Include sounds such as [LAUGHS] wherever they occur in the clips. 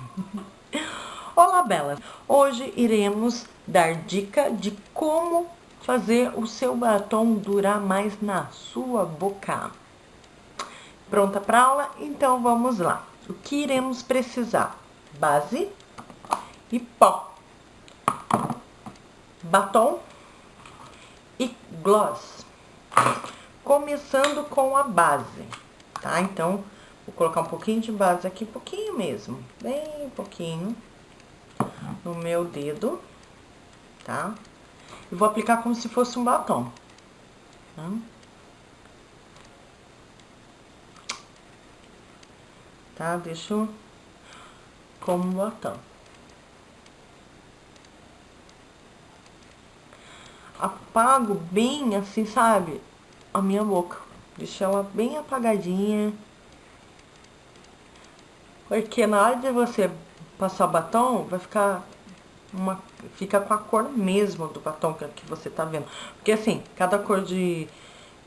[LAUGHS] Olá, Bela! Hoje iremos dar dica de como fazer o seu batom durar mais na sua boca. Pronta para aula? Então vamos lá. O que iremos precisar? Base e pó, batom e gloss. Começando com a base, tá? Então, vou colocar um pouquinho de base aqui, pouquinho mesmo, bem pouquinho, no meu dedo, tá? E vou aplicar como se fosse um batom, tá? Tá? Deixo como batom. Apago bem assim, sabe? A minha boca. Deixo ela bem apagadinha. Porque na hora de você passar batom, vai ficar uma fica com a cor mesmo do batom que, que você tá vendo. Porque assim, cada cor de,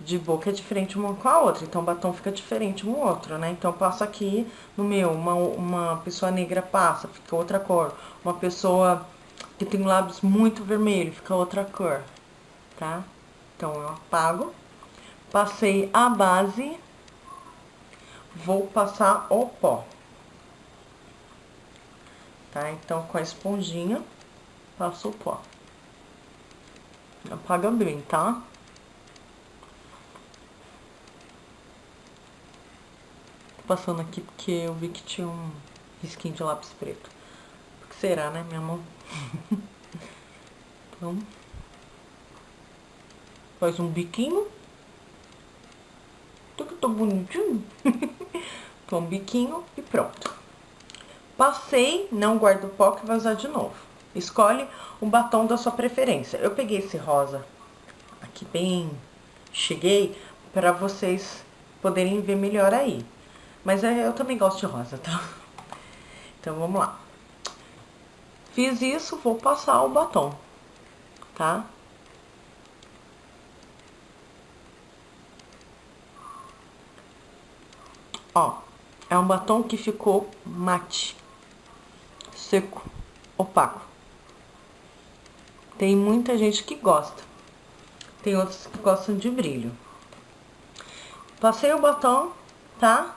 de boca é diferente uma com a outra, então o batom fica diferente um outro, né? Então passa aqui no meu, uma, uma pessoa negra passa, fica outra cor. Uma pessoa que tem lábios muito vermelho, fica outra cor, tá? Então eu apago, passei a base, vou passar o pó tá? Então, com a esponjinha, passo o pó. Apaga bem, tá? Tô passando aqui porque eu vi que tinha um risquinho de lápis preto. O que será, né, minha mão? [LAUGHS] então, faz um biquinho. Tudo que tô bonitinho. então, um biquinho e pronto. Passei, não guardo o pó que vai usar de novo. Escolhe um batom da sua preferência. Eu peguei esse rosa aqui bem... Cheguei para vocês poderem ver melhor aí. Mas é, eu também gosto de rosa, tá? Então, vamos lá. Fiz isso, vou passar o batom, tá? Ó, é um batom que ficou mate seco, opaco. Tem muita gente que gosta. Tem outros que gostam de brilho. Passei o batom, tá?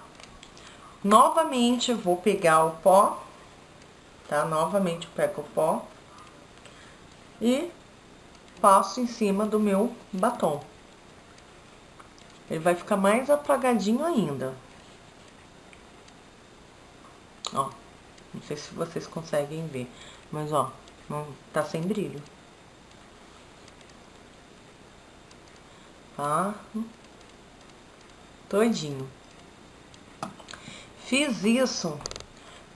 Novamente vou pegar o pó, tá? Novamente pego o pó e passo em cima do meu batom. Ele vai ficar mais apagadinho ainda. Ó. Não sei se vocês conseguem ver, mas ó, não tá sem brilho. Tá? Todinho. Fiz isso,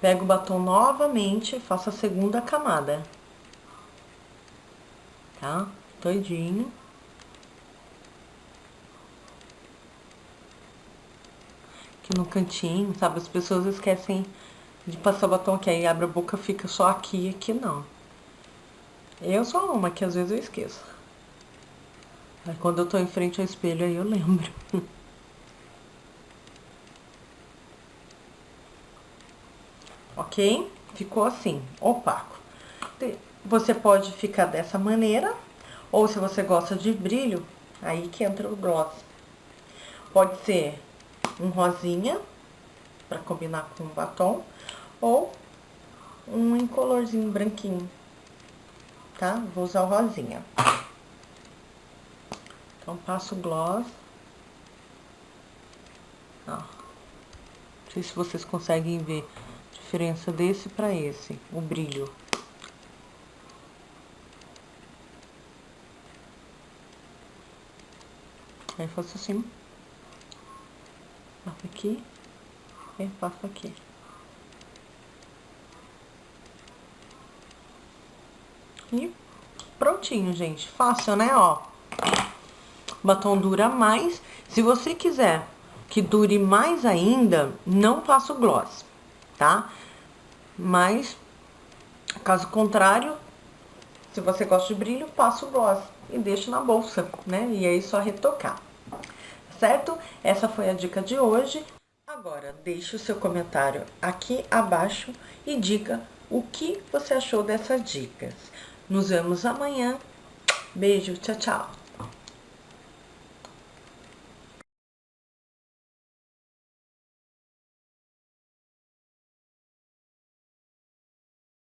pego o batom novamente faço a segunda camada. Tá? Todinho. Aqui no cantinho, sabe? As pessoas esquecem de passar batom que aí abre a boca fica só aqui e aqui não. Eu sou uma que às vezes eu esqueço. Aí quando eu tô em frente ao espelho aí eu lembro. [LAUGHS] ok? Ficou assim, opaco. Você pode ficar dessa maneira, ou se você gosta de brilho, aí que entra o gloss. Pode ser um rosinha, para combinar com o batom, ou um incolorzinho branquinho, tá? Vou usar o rosinha. Então, passo o gloss. Ó. Não sei se vocês conseguem ver a diferença desse pra esse, o brilho. Aí faço assim. Aqui passo aqui. E prontinho, gente. Fácil, né? Ó. Batom dura mais. Se você quiser que dure mais ainda, não passa o gloss, tá? Mas, caso contrário, se você gosta de brilho, passa o gloss e deixa na bolsa, né? E aí só retocar. Certo? Essa foi a dica de hoje. Agora deixe o seu comentário aqui abaixo e diga o que você achou dessas dicas. Nos vemos amanhã. Beijo, tchau, tchau.